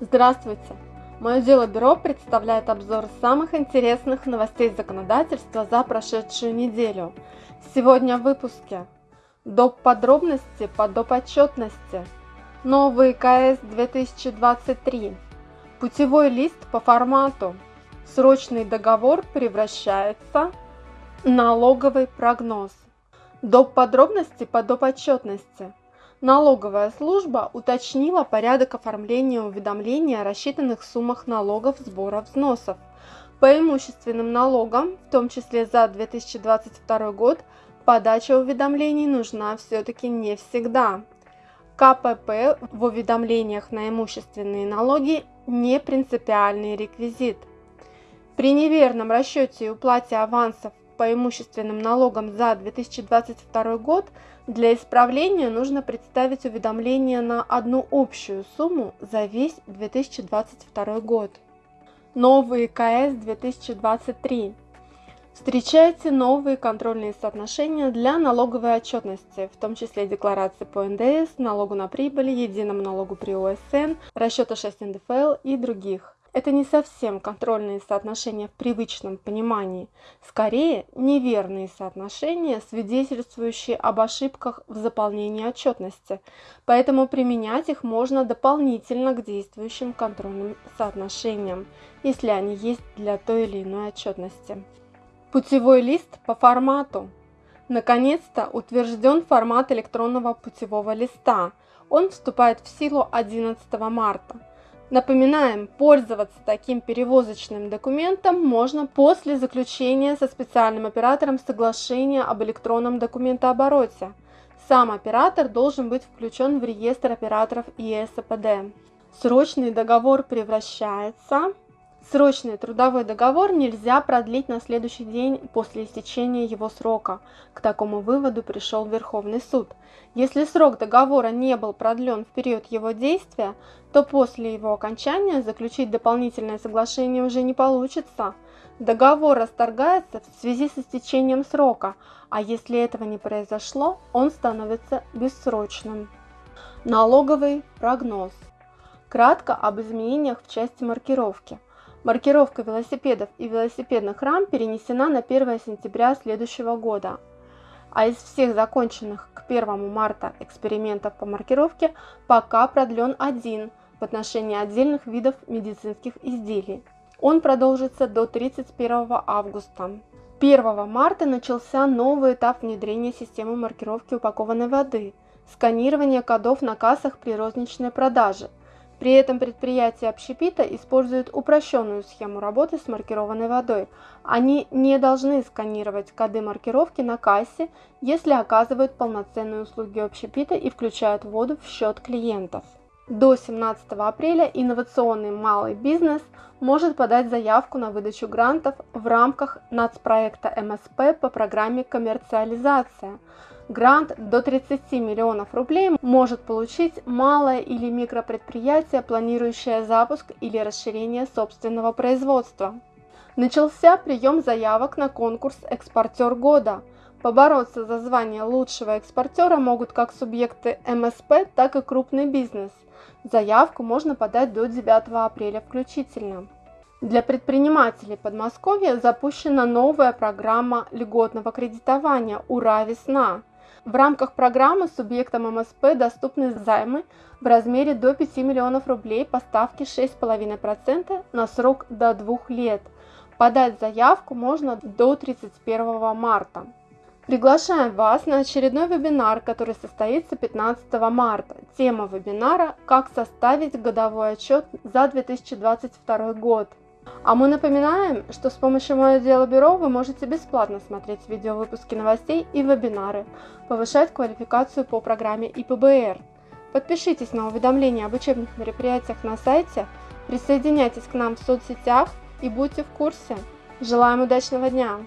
Здравствуйте! Мое дело бюро представляет обзор самых интересных новостей законодательства за прошедшую неделю. Сегодня в выпуске доп. подробности по доп. отчетности, новый КС 2023, путевой лист по формату, срочный договор превращается в налоговый прогноз, доп. подробности по доп. отчетности – Налоговая служба уточнила порядок оформления уведомления о рассчитанных суммах налогов, сбора взносов. По имущественным налогам, в том числе за 2022 год, подача уведомлений нужна все-таки не всегда. КПП в уведомлениях на имущественные налоги не принципиальный реквизит. При неверном расчете и уплате авансов по имущественным налогам за 2022 год для исправления нужно представить уведомление на одну общую сумму за весь 2022 год. Новые КС 2023. Встречайте новые контрольные соотношения для налоговой отчетности, в том числе декларации по НДС, налогу на прибыль, единому налогу при ОСН, расчета 6 НДФЛ и других. Это не совсем контрольные соотношения в привычном понимании, скорее неверные соотношения, свидетельствующие об ошибках в заполнении отчетности, поэтому применять их можно дополнительно к действующим контрольным соотношениям, если они есть для той или иной отчетности. Путевой лист по формату. Наконец-то утвержден формат электронного путевого листа. Он вступает в силу 11 марта. Напоминаем, пользоваться таким перевозочным документом можно после заключения со специальным оператором соглашения об электронном документообороте. Сам оператор должен быть включен в реестр операторов ЕСПД. Срочный договор превращается Срочный трудовой договор нельзя продлить на следующий день после истечения его срока. К такому выводу пришел Верховный суд. Если срок договора не был продлен в период его действия, то после его окончания заключить дополнительное соглашение уже не получится. Договор расторгается в связи с истечением срока, а если этого не произошло, он становится бессрочным. Налоговый прогноз. Кратко об изменениях в части маркировки. Маркировка велосипедов и велосипедных рам перенесена на 1 сентября следующего года. А из всех законченных к 1 марта экспериментов по маркировке пока продлен один в отношении отдельных видов медицинских изделий. Он продолжится до 31 августа. 1 марта начался новый этап внедрения системы маркировки упакованной воды, сканирование кодов на кассах при розничной продаже – при этом предприятия общепита используют упрощенную схему работы с маркированной водой. Они не должны сканировать коды маркировки на кассе, если оказывают полноценные услуги общепита и включают воду в счет клиентов. До 17 апреля инновационный малый бизнес может подать заявку на выдачу грантов в рамках нацпроекта МСП по программе «Коммерциализация», Грант до 30 миллионов рублей может получить малое или микропредприятие, планирующее запуск или расширение собственного производства. Начался прием заявок на конкурс «Экспортер года». Побороться за звание лучшего экспортера могут как субъекты МСП, так и крупный бизнес. Заявку можно подать до 9 апреля включительно. Для предпринимателей Подмосковья запущена новая программа льготного кредитования «Ура! Весна!». В рамках программы субъектам МСП доступны займы в размере до 5 миллионов рублей по ставке 6,5% на срок до 2 лет. Подать заявку можно до 31 марта. Приглашаем вас на очередной вебинар, который состоится 15 марта. Тема вебинара «Как составить годовой отчет за 2022 год». А мы напоминаем, что с помощью Мое Дело Бюро вы можете бесплатно смотреть видеовыпуски новостей и вебинары, повышать квалификацию по программе ИПБР. Подпишитесь на уведомления об учебных мероприятиях на сайте, присоединяйтесь к нам в соцсетях и будьте в курсе. Желаем удачного дня!